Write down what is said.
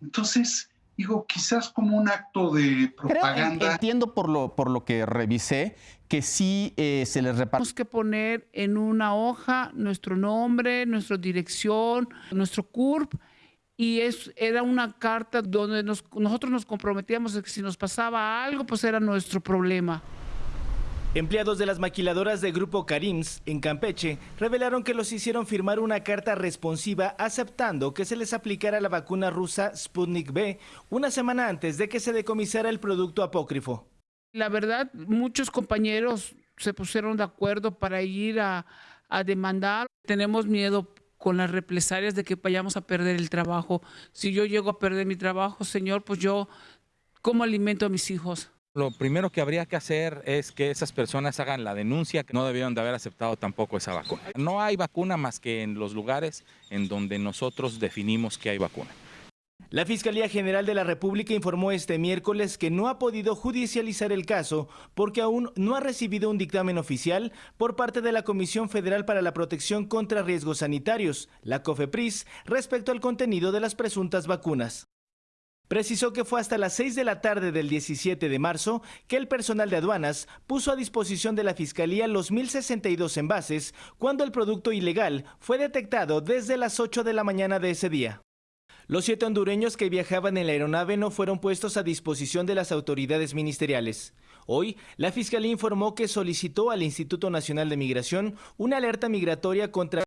Entonces, digo, quizás como un acto de propaganda. Creo, entiendo por lo, por lo que revisé que sí eh, se les reparte. Tenemos que poner en una hoja nuestro nombre, nuestra dirección, nuestro CURP y es, era una carta donde nosotros nos comprometíamos de que si nos pasaba algo, pues era nuestro problema. Empleados de las maquiladoras de Grupo Karims en Campeche revelaron que los hicieron firmar una carta responsiva aceptando que se les aplicara la vacuna rusa Sputnik B una semana antes de que se decomisara el producto apócrifo. La verdad, muchos compañeros se pusieron de acuerdo para ir a, a demandar. Tenemos miedo con las represalias de que vayamos a perder el trabajo. Si yo llego a perder mi trabajo, señor, pues yo, ¿cómo alimento a mis hijos? Lo primero que habría que hacer es que esas personas hagan la denuncia, que no debieron de haber aceptado tampoco esa vacuna. No hay vacuna más que en los lugares en donde nosotros definimos que hay vacuna. La Fiscalía General de la República informó este miércoles que no ha podido judicializar el caso porque aún no ha recibido un dictamen oficial por parte de la Comisión Federal para la Protección contra Riesgos Sanitarios, la COFEPRIS, respecto al contenido de las presuntas vacunas. Precisó que fue hasta las 6 de la tarde del 17 de marzo que el personal de aduanas puso a disposición de la Fiscalía los 1.062 envases cuando el producto ilegal fue detectado desde las 8 de la mañana de ese día. Los siete hondureños que viajaban en la aeronave no fueron puestos a disposición de las autoridades ministeriales. Hoy, la Fiscalía informó que solicitó al Instituto Nacional de Migración una alerta migratoria contra